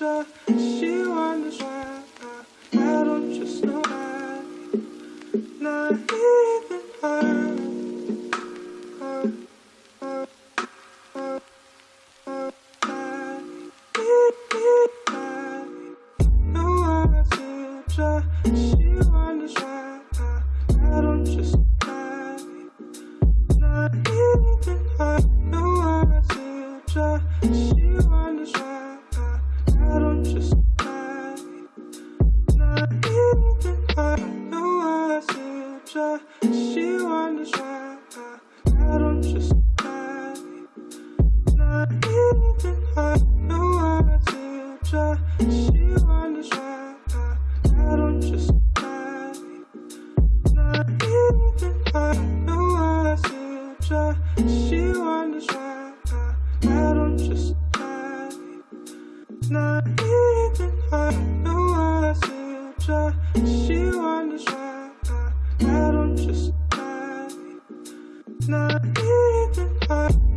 着希望 not even her.